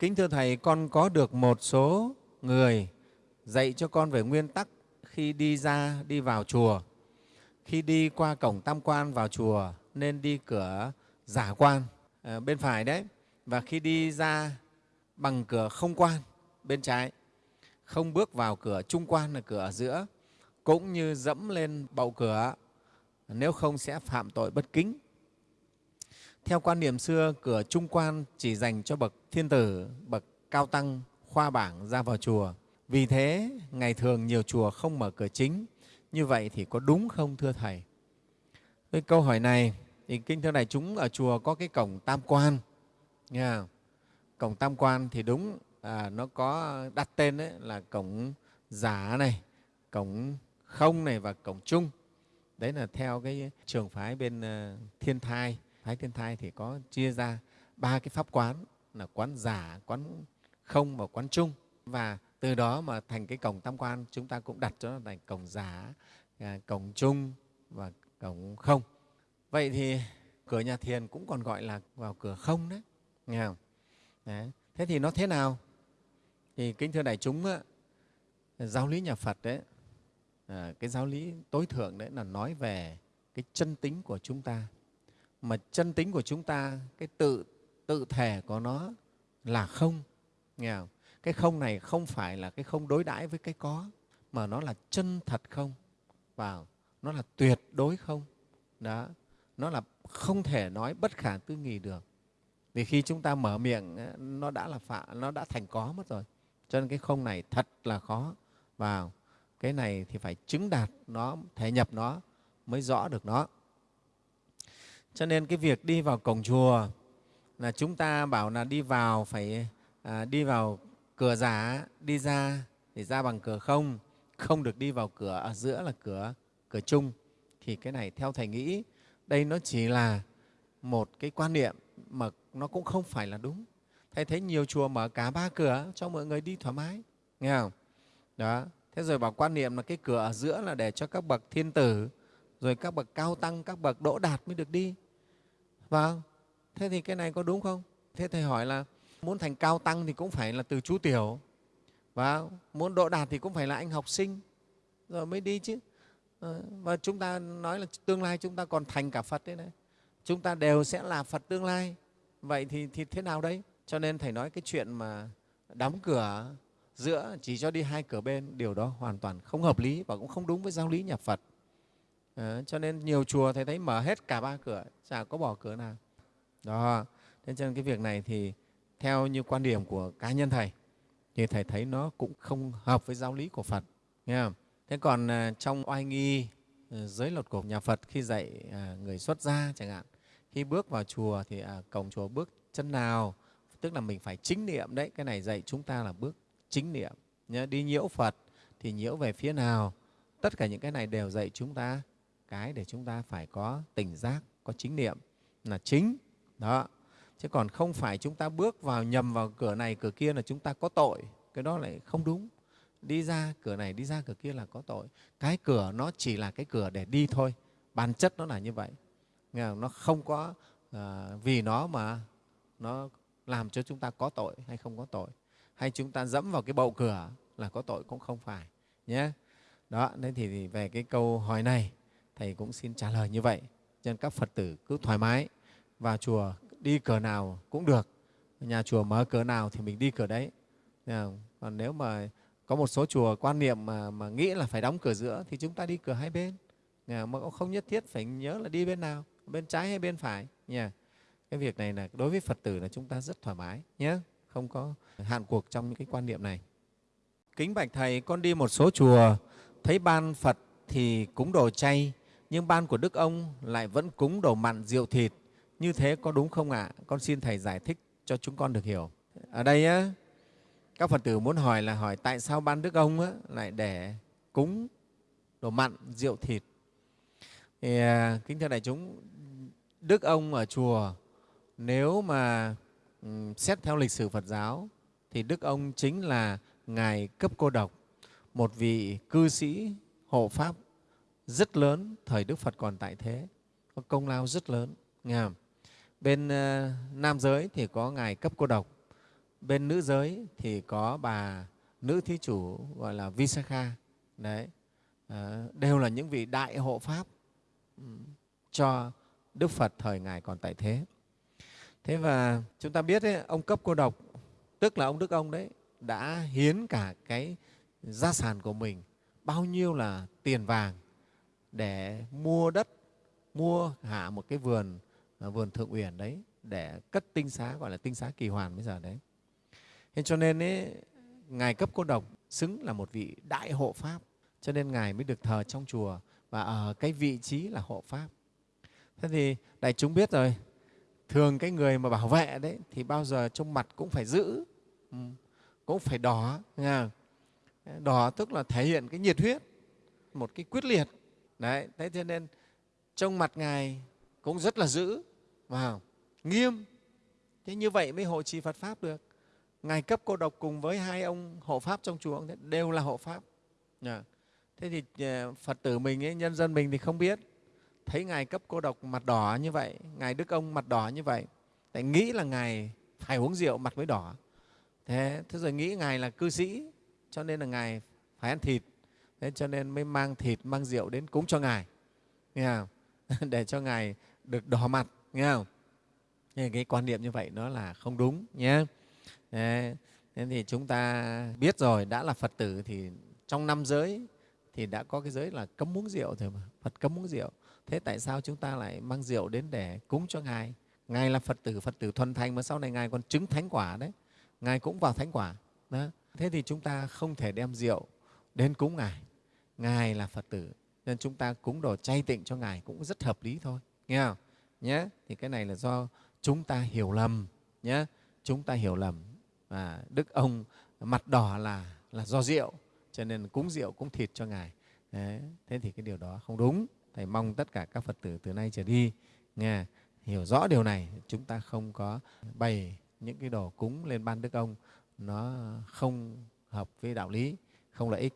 Kính thưa Thầy, con có được một số người dạy cho con về nguyên tắc khi đi ra, đi vào chùa. Khi đi qua cổng tam quan vào chùa nên đi cửa giả quan à, bên phải đấy. Và khi đi ra bằng cửa không quan bên trái, không bước vào cửa trung quan là cửa ở giữa, cũng như dẫm lên bậu cửa, nếu không sẽ phạm tội bất kính. Theo quan niệm xưa, cửa trung quan chỉ dành cho bậc thiên tử, bậc cao tăng, khoa bảng ra vào chùa. Vì thế, ngày thường nhiều chùa không mở cửa chính. Như vậy thì có đúng không thưa Thầy? Với câu hỏi này, thì Kinh Thưa Đại chúng ở chùa có cái cổng tam quan. Nghe Cổng tam quan thì đúng, à, nó có đặt tên đấy là cổng giả này, cổng không này và cổng chung. Đấy là theo cái trường phái bên uh, thiên thai Thái thiên thai thì có chia ra ba cái pháp quán là quán giả quán không và quán chung. Và từ đó mà thành cái cổng tam quan chúng ta cũng đặt cho nó thành cổng giả à, cổng chung và cổng không. Vậy thì cửa nhà thiền cũng còn gọi là vào cửa không đấy nghe không? Đấy. thế thì nó thế nào? Thì kính thưa đại chúng á, giáo lý nhà phật đấy à, cái giáo lý tối thượng đấy là nói về cái chân tính của chúng ta mà chân tính của chúng ta, cái tự tự thể của nó là không, nghe không? cái không này không phải là cái không đối đãi với cái có, mà nó là chân thật không? Vào, nó là tuyệt đối không? Đó, nó là không thể nói bất khả tư nghì được. Vì khi chúng ta mở miệng nó đã là phạ, nó đã thành có mất rồi. Cho nên cái không này thật là khó. Vào, cái này thì phải chứng đạt nó, thể nhập nó, mới rõ được nó cho nên cái việc đi vào cổng chùa là chúng ta bảo là đi vào phải à, đi vào cửa giả, đi ra thì ra bằng cửa không, không được đi vào cửa ở giữa là cửa cửa chung. Thì cái này theo Thầy nghĩ đây nó chỉ là một cái quan niệm mà nó cũng không phải là đúng. Thầy thấy nhiều chùa mở cả ba cửa cho mọi người đi thoải mái, nghe không? Đó. Thế rồi bảo quan niệm là cái cửa ở giữa là để cho các bậc thiên tử, rồi các bậc cao tăng, các bậc đỗ đạt mới được đi. và thế thì cái này có đúng không? Thế Thầy hỏi là muốn thành cao tăng thì cũng phải là từ chú tiểu, và muốn độ đạt thì cũng phải là anh học sinh, rồi mới đi chứ. Ờ, và chúng ta nói là tương lai chúng ta còn thành cả Phật đấy này. Chúng ta đều sẽ là Phật tương lai. Vậy thì, thì thế nào đấy? Cho nên Thầy nói cái chuyện mà đóng cửa giữa chỉ cho đi hai cửa bên, điều đó hoàn toàn không hợp lý và cũng không đúng với giáo lý nhà Phật. À, cho nên nhiều chùa thầy thấy mở hết cả ba cửa chả có bỏ cửa nào. Đó thế cho nên cái việc này thì theo như quan điểm của cá nhân thầy thì thầy thấy nó cũng không hợp với giáo lý của phật nghe không? thế còn à, trong oai nghi ờ, giới luật của nhà phật khi dạy à, người xuất gia chẳng hạn khi bước vào chùa thì à, cổng chùa bước chân nào tức là mình phải chính niệm đấy cái này dạy chúng ta là bước chính niệm. Nhớ đi nhiễu phật thì nhiễu về phía nào tất cả những cái này đều dạy chúng ta cái để chúng ta phải có tỉnh giác có chính niệm là chính. Đó. Chứ còn không phải chúng ta bước vào nhầm vào cửa này cửa kia là chúng ta có tội. Cái đó lại không đúng. Đi ra cửa này đi ra cửa kia là có tội. Cái cửa nó chỉ là cái cửa để đi thôi. Bản chất nó là như vậy. Nó không có à, vì nó mà nó làm cho chúng ta có tội hay không có tội. Hay chúng ta dẫm vào cái bậu cửa là có tội cũng không phải nhé. Đó nên thì về cái câu hỏi này. Thầy cũng xin trả lời như vậy. Cho nên các Phật tử cứ thoải mái, vào chùa đi cửa nào cũng được. Nhà chùa mở cửa nào thì mình đi cửa đấy. Còn nếu mà có một số chùa quan niệm mà, mà nghĩ là phải đóng cửa giữa thì chúng ta đi cửa hai bên. Mà cũng không nhất thiết phải nhớ là đi bên nào, bên trái hay bên phải. nhà. Cái việc này là đối với Phật tử là chúng ta rất thoải mái nhé, không có hạn cuộc trong những cái quan niệm này. Kính bạch Thầy, con đi một số chùa thấy ban Phật thì cúng đồ chay, nhưng ban của Đức ông lại vẫn cúng đồ mặn rượu thịt. Như thế có đúng không ạ? À? Con xin Thầy giải thích cho chúng con được hiểu. Ở đây á, các Phật tử muốn hỏi là hỏi tại sao ban Đức ông á, lại để cúng đồ mặn rượu thịt. Thì, à, kính thưa đại chúng, Đức ông ở chùa nếu mà um, xét theo lịch sử Phật giáo thì Đức ông chính là Ngài Cấp Cô Độc, một vị cư sĩ hộ Pháp rất lớn thời Đức Phật còn tại thế, có công lao rất lớn. Nghe không? Bên uh, nam giới thì có Ngài Cấp Cô Độc, bên nữ giới thì có bà nữ thí chủ gọi là Visakha. Đấy, à, đều là những vị đại hộ Pháp cho Đức Phật thời Ngài còn tại thế. Thế và chúng ta biết ấy, ông cấp cô độc, tức là ông Đức ông đấy, đã hiến cả cái gia sản của mình, bao nhiêu là tiền vàng để mua đất, mua hạ một cái vườn, à, vườn thượng uyển đấy để cất tinh xá, gọi là tinh xá kỳ hoàn bây giờ đấy. Thế cho nên ấy, Ngài cấp cô độc xứng là một vị đại hộ Pháp, cho nên Ngài mới được thờ trong chùa và ở cái vị trí là hộ Pháp. Thế thì đại chúng biết rồi, thường cái người mà bảo vệ đấy thì bao giờ trong mặt cũng phải giữ, ừ, cũng phải đỏ. Nghe Đỏ tức là thể hiện cái nhiệt huyết, một cái quyết liệt. Đấy, thế cho nên trong mặt Ngài cũng rất là giữ, wow, nghiêm. Thế như vậy mới hộ trì Phật Pháp được. Ngài cấp cô độc cùng với hai ông hộ Pháp trong chùa đều là hộ Pháp. Thế thì ờ, Phật tử mình, ấy, nhân dân mình thì không biết. Thấy Ngài cấp cô độc mặt đỏ như vậy, Ngài Đức Ông mặt đỏ như vậy, tại nghĩ là Ngài phải uống rượu mặt mới đỏ. Thế, thế rồi nghĩ Ngài là cư sĩ, cho nên là Ngài phải ăn thịt. Thế cho nên mới mang thịt, mang rượu đến cúng cho Ngài. Nghe không? Để cho Ngài được đỏ mặt. Nghe không? Nên cái quan niệm như vậy nó là không đúng nhé. Thế thì chúng ta biết rồi, đã là Phật tử thì trong năm giới thì đã có cái giới là cấm uống rượu rồi mà. Phật cấm uống rượu. Thế tại sao chúng ta lại mang rượu đến để cúng cho Ngài? Ngài là Phật tử, Phật tử thuần thành mà sau này Ngài còn chứng thánh quả đấy. Ngài cũng vào thánh quả. Đó. Thế thì chúng ta không thể đem rượu đến cúng Ngài. Ngài là Phật tử, nên chúng ta cúng đồ chay tịnh cho Ngài cũng rất hợp lý thôi. Nghe không? Nhé. Thì cái này là do chúng ta hiểu lầm. Nhé. Chúng ta hiểu lầm. Và Đức ông mặt đỏ là, là do rượu, cho nên cúng rượu, cúng thịt cho Ngài. Đấy. Thế thì cái điều đó không đúng. Thầy mong tất cả các Phật tử từ nay trở đi nghe hiểu rõ điều này, chúng ta không có bày những cái đồ cúng lên ban Đức ông nó không hợp với đạo lý, không lợi ích.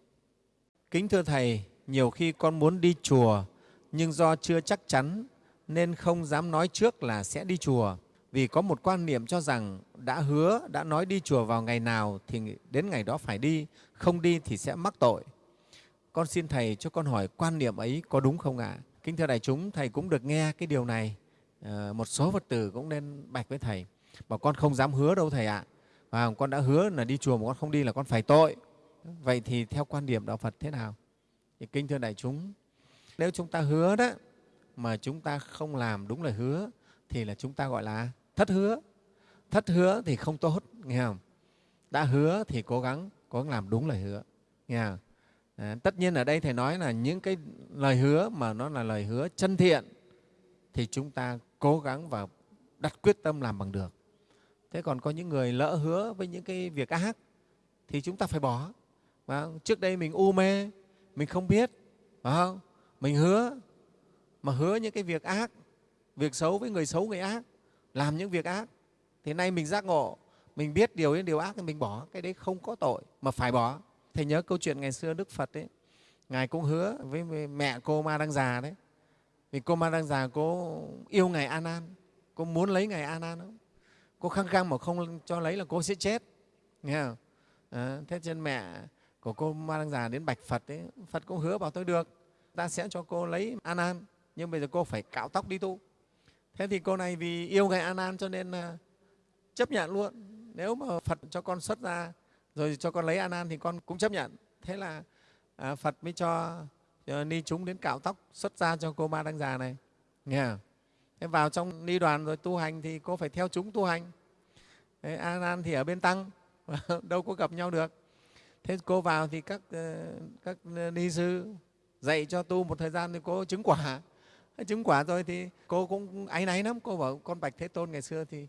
Kính thưa Thầy, nhiều khi con muốn đi chùa nhưng do chưa chắc chắn nên không dám nói trước là sẽ đi chùa vì có một quan niệm cho rằng đã hứa, đã nói đi chùa vào ngày nào thì đến ngày đó phải đi, không đi thì sẽ mắc tội. Con xin Thầy cho con hỏi quan niệm ấy có đúng không ạ? À? Kính thưa đại chúng, Thầy cũng được nghe cái điều này. À, một số Phật tử cũng nên bạch với Thầy. Bảo con không dám hứa đâu Thầy ạ. À. Và con đã hứa là đi chùa mà con không đi là con phải tội. Vậy thì theo quan điểm Đạo Phật thế nào? Thì kính thưa đại chúng, nếu chúng ta hứa đó mà chúng ta không làm đúng lời hứa thì là chúng ta gọi là thất hứa. Thất hứa thì không tốt, nghe không? Đã hứa thì cố gắng cố gắng làm đúng lời hứa, nghe không? À, tất nhiên ở đây Thầy nói là những cái lời hứa mà nó là lời hứa chân thiện thì chúng ta cố gắng và đặt quyết tâm làm bằng được. Thế còn có những người lỡ hứa với những cái việc ác thì chúng ta phải bỏ không? trước đây mình u mê, mình không biết, phải không? Mình hứa, mà hứa những cái việc ác, việc xấu với người xấu, người ác, làm những việc ác. Thì nay mình giác ngộ, mình biết điều đến điều ác thì mình bỏ, cái đấy không có tội mà phải bỏ. Thầy nhớ câu chuyện ngày xưa Đức Phật ấy, Ngài cũng hứa với mẹ cô Ma Đăng Già đấy. Vì cô Ma Đăng Già cô yêu Ngài A Nan, cô muốn lấy Ngài A Nan không? Cô khăng khăng mà không cho lấy là cô sẽ chết. Nghe không? À, thế trên mẹ của cô Ma Đăng Già đến bạch Phật ấy, Phật cũng hứa bảo tôi được, ta sẽ cho cô lấy An An, nhưng bây giờ cô phải cạo tóc đi tu. Thế thì cô này vì yêu Ngài An An cho nên à, chấp nhận luôn. Nếu mà Phật cho con xuất ra rồi cho con lấy An An thì con cũng chấp nhận. Thế là à, Phật mới cho, cho ni chúng đến cạo tóc xuất ra cho cô Ma Đăng Già này. Nghe? Thế vào trong ni đoàn rồi tu hành thì cô phải theo chúng tu hành. Thế An thì ở bên tăng, đâu có gặp nhau được. Thế cô vào thì các ờ, các ni sư dạy cho tu một thời gian thì cô chứng quả. Chứng quả rồi thì cô cũng áy náy lắm. Cô bảo con bạch Thế Tôn ngày xưa thì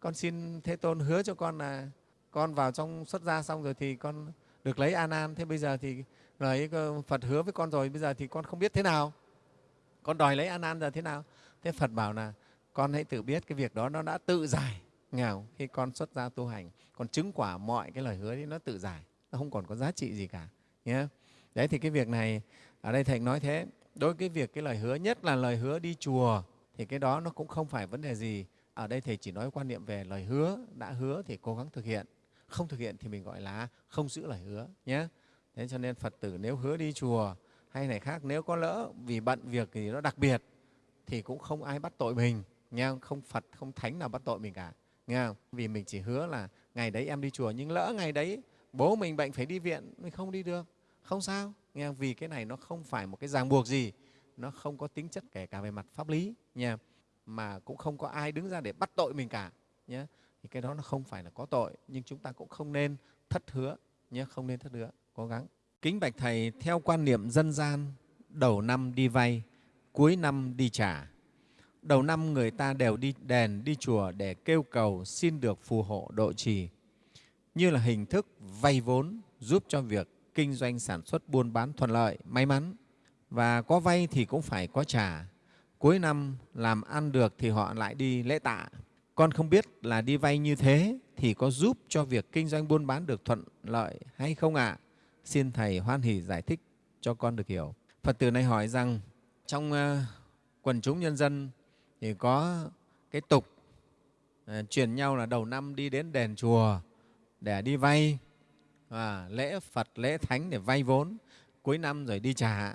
con xin Thế Tôn hứa cho con là con vào trong xuất gia xong rồi thì con được lấy an Nan. Thế bây giờ thì lời Phật hứa với con rồi, bây giờ thì con không biết thế nào. Con đòi lấy an Nan giờ thế nào? Thế Phật bảo là con hãy tự biết cái việc đó nó đã tự giải nghèo khi con xuất gia tu hành còn chứng quả mọi cái lời hứa thì nó tự giải không còn có giá trị gì cả, nhé. Đấy, thì cái việc này, ở đây thầy nói thế. Đối với cái việc, cái lời hứa, nhất là lời hứa đi chùa, thì cái đó nó cũng không phải vấn đề gì. Ở đây thầy chỉ nói quan niệm về lời hứa, đã hứa thì cố gắng thực hiện. Không thực hiện thì mình gọi là không giữ lời hứa, nhé. Thế cho nên phật tử nếu hứa đi chùa hay này khác, nếu có lỡ vì bận việc thì nó đặc biệt, thì cũng không ai bắt tội mình, nghe không? không phật, không thánh nào bắt tội mình cả, nghe không? vì mình chỉ hứa là ngày đấy em đi chùa, nhưng lỡ ngày đấy bố mình bệnh phải đi viện, mình không đi được. Không sao. Nghe, vì cái này nó không phải một cái ràng buộc gì. Nó không có tính chất kể cả về mặt pháp lý, nha. Mà cũng không có ai đứng ra để bắt tội mình cả nhé thì cái đó nó không phải là có tội, nhưng chúng ta cũng không nên thất hứa nhé không nên thất hứa, cố gắng. Kính bạch thầy, theo quan niệm dân gian, đầu năm đi vay, cuối năm đi trả. Đầu năm người ta đều đi đền, đi chùa để kêu cầu xin được phù hộ độ trì như là hình thức vay vốn giúp cho việc kinh doanh sản xuất buôn bán thuận lợi, may mắn. Và có vay thì cũng phải có trả. Cuối năm, làm ăn được thì họ lại đi lễ tạ. Con không biết là đi vay như thế thì có giúp cho việc kinh doanh buôn bán được thuận lợi hay không ạ? À? xin thầy hoan hỷ giải thích cho con được hiểu. Phật tử này hỏi rằng, trong ờ, quần chúng nhân dân thì có cái tục ờ, truyền nhau là đầu năm đi đến đền chùa để đi vay à, lễ phật lễ thánh để vay vốn cuối năm rồi đi trả.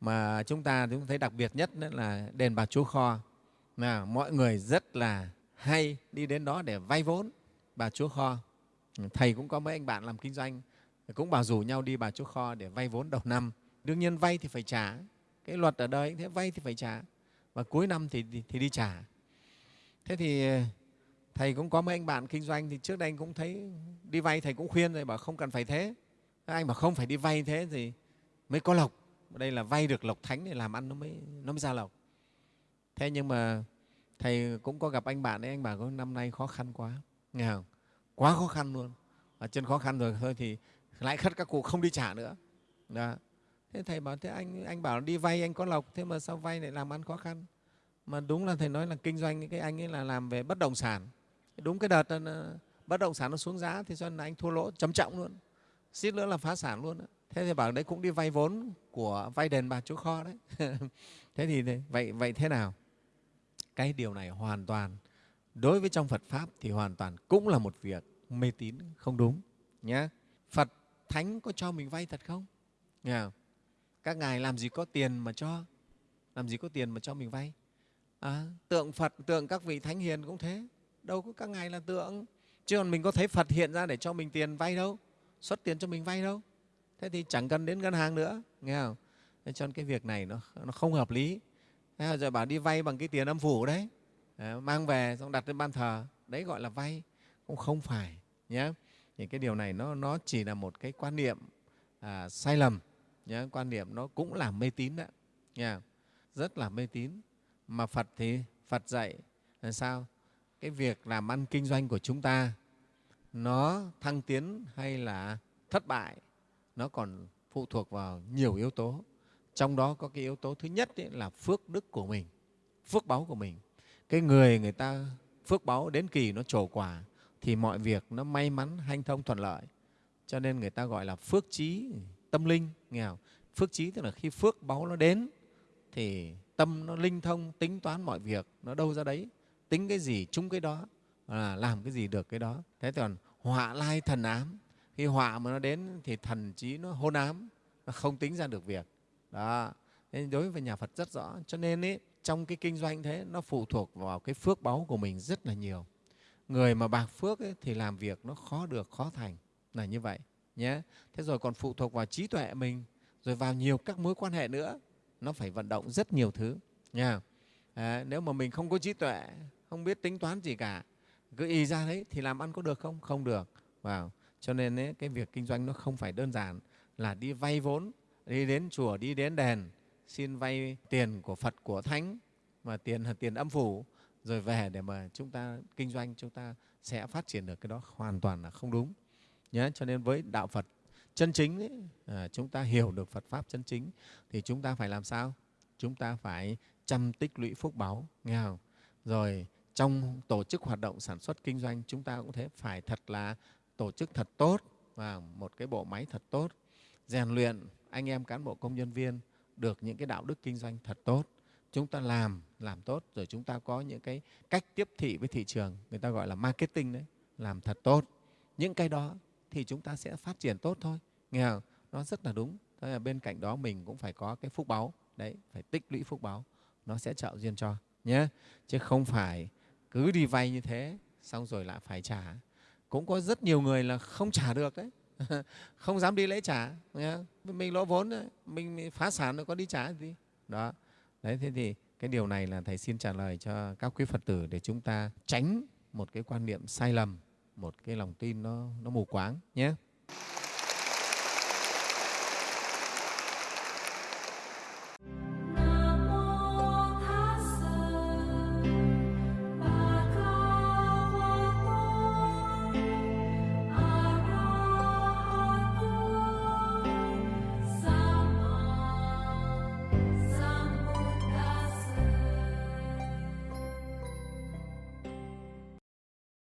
Mà chúng ta chúng thấy đặc biệt nhất là đền bà chúa kho. Là mọi người rất là hay đi đến đó để vay vốn bà chúa kho. Thầy cũng có mấy anh bạn làm kinh doanh cũng bảo rủ nhau đi bà chúa kho để vay vốn đầu năm. Đương nhiên vay thì phải trả cái luật ở đây thế vay thì phải trả. Và cuối năm thì, thì, thì đi trả. Thế thì thầy cũng có mấy anh bạn kinh doanh thì trước đây anh cũng thấy đi vay thầy cũng khuyên rồi, bảo không cần phải thế. Anh bảo không phải đi vay thế thì mới có lộc. Đây là vay được lộc thánh để làm ăn, nó mới nó mới ra lộc. Thế nhưng mà thầy cũng có gặp anh bạn ấy, anh bảo có năm nay khó khăn quá. Nghe không? Quá khó khăn luôn. Ở chân khó khăn rồi thôi thì lại khất các cụ không đi trả nữa. Đó. thế thầy bảo, thế anh anh bảo đi vay anh có lộc, thế mà sao vay lại làm ăn khó khăn? Mà đúng là thầy nói là kinh doanh, cái anh ấy là làm về bất động sản đúng cái đợt ờ, bất động sản nó xuống giá thì cho nên anh thua lỗ trầm trọng luôn. Xít nữa là phá sản luôn thế thì bảo đấy cũng đi vay vốn của vay đền bà chúa kho đấy. Thế thì vậy vậy thế nào? Cái điều này hoàn toàn đối với trong phật pháp thì hoàn toàn cũng là một việc mê tín không đúng nhé phật thánh có cho mình vay thật không? Nghe không? các ngài làm gì có tiền mà cho làm gì có tiền mà cho mình vay? À, tượng phật tượng các vị thánh hiền cũng thế đâu có các ngài là tượng. Chứ còn mình có thấy phật hiện ra để cho mình tiền vay đâu xuất tiền cho mình vay đâu. Thế thì chẳng cần đến ngân hàng nữa nghe không? Cho nên cái việc này nó, nó không hợp lý. Thế rồi bảo đi vay bằng cái tiền âm phủ đấy. Mang về xong đặt lên ban thờ. Đấy gọi là vay cũng không phải nhé thì cái điều này nó, nó chỉ là một cái quan niệm à, sai lầm nhé quan niệm nó cũng là mê tín đó nha rất là mê tín. Mà phật thì phật dạy là sao? Cái việc làm ăn kinh doanh của chúng ta, nó thăng tiến hay là thất bại, nó còn phụ thuộc vào nhiều yếu tố. Trong đó có cái yếu tố thứ nhất ấy là phước đức của mình, phước báu của mình. Cái người người ta phước báu đến kỳ nó trổ quả thì mọi việc nó may mắn, hanh thông, thuận lợi. Cho nên người ta gọi là phước trí tâm linh nghèo phước trí tức là khi phước báu nó đến thì tâm nó linh thông, tính toán mọi việc nó đâu ra đấy tính cái gì chung cái đó là làm cái gì được cái đó. Thế còn họa lai thần ám. Khi họa mà nó đến thì thần trí nó hôn ám nó không tính ra được việc. Đó. Nên đối với nhà phật rất rõ. Cho nên ý, trong cái kinh doanh thế nó phụ thuộc vào cái phước báu của mình rất là nhiều. Người mà bạc phước ấy, thì làm việc nó khó được khó thành là như vậy nhé. Thế rồi còn phụ thuộc vào trí tuệ mình rồi vào nhiều các mối quan hệ nữa nó phải vận động rất nhiều thứ nha. À, nếu mà mình không có trí tuệ không biết tính toán gì cả. Cứ y ra đấy thì làm ăn có được không? Không được. Vào. Cho nên ấy, cái việc kinh doanh nó không phải đơn giản là đi vay vốn đi đến chùa đi đến đền xin vay tiền của phật của thánh mà tiền là tiền âm phủ rồi về để mà chúng ta kinh doanh chúng ta sẽ phát triển được cái đó hoàn toàn là không đúng. Nhé cho nên với đạo phật chân chính ấy, à, chúng ta hiểu được phật pháp chân chính thì chúng ta phải làm sao? Chúng ta phải chăm tích lũy phúc báu nghe không? Rồi trong tổ chức hoạt động sản xuất kinh doanh, chúng ta cũng thế, phải thật là tổ chức thật tốt và một cái bộ máy thật tốt, rèn luyện anh em cán bộ công nhân viên được những cái đạo đức kinh doanh thật tốt. Chúng ta làm làm tốt, rồi chúng ta có những cái cách tiếp thị với thị trường, người ta gọi là marketing đấy, làm thật tốt. Những cái đó thì chúng ta sẽ phát triển tốt thôi. Nghe không? nó rất là đúng. Thế là bên cạnh đó mình cũng phải có cái phúc báu đấy, phải tích lũy phúc báu nó sẽ trợ duyên cho, nhé. Chứ không phải cứ đi vay như thế xong rồi lại phải trả. Cũng có rất nhiều người là không trả được đấy không dám đi lễ trả mình lỗ vốn đấy, mình phá sản rồi có đi trả gì? Đó. Đấy thế thì cái điều này là thầy xin trả lời cho các quý phật tử để chúng ta tránh một cái quan niệm sai lầm một cái lòng tin nó, nó mù quáng nhé.